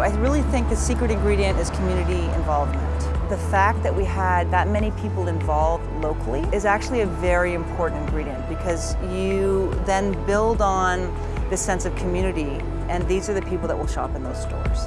I really think the secret ingredient is community involvement. The fact that we had that many people involved locally is actually a very important ingredient because you then build on the sense of community and these are the people that will shop in those stores.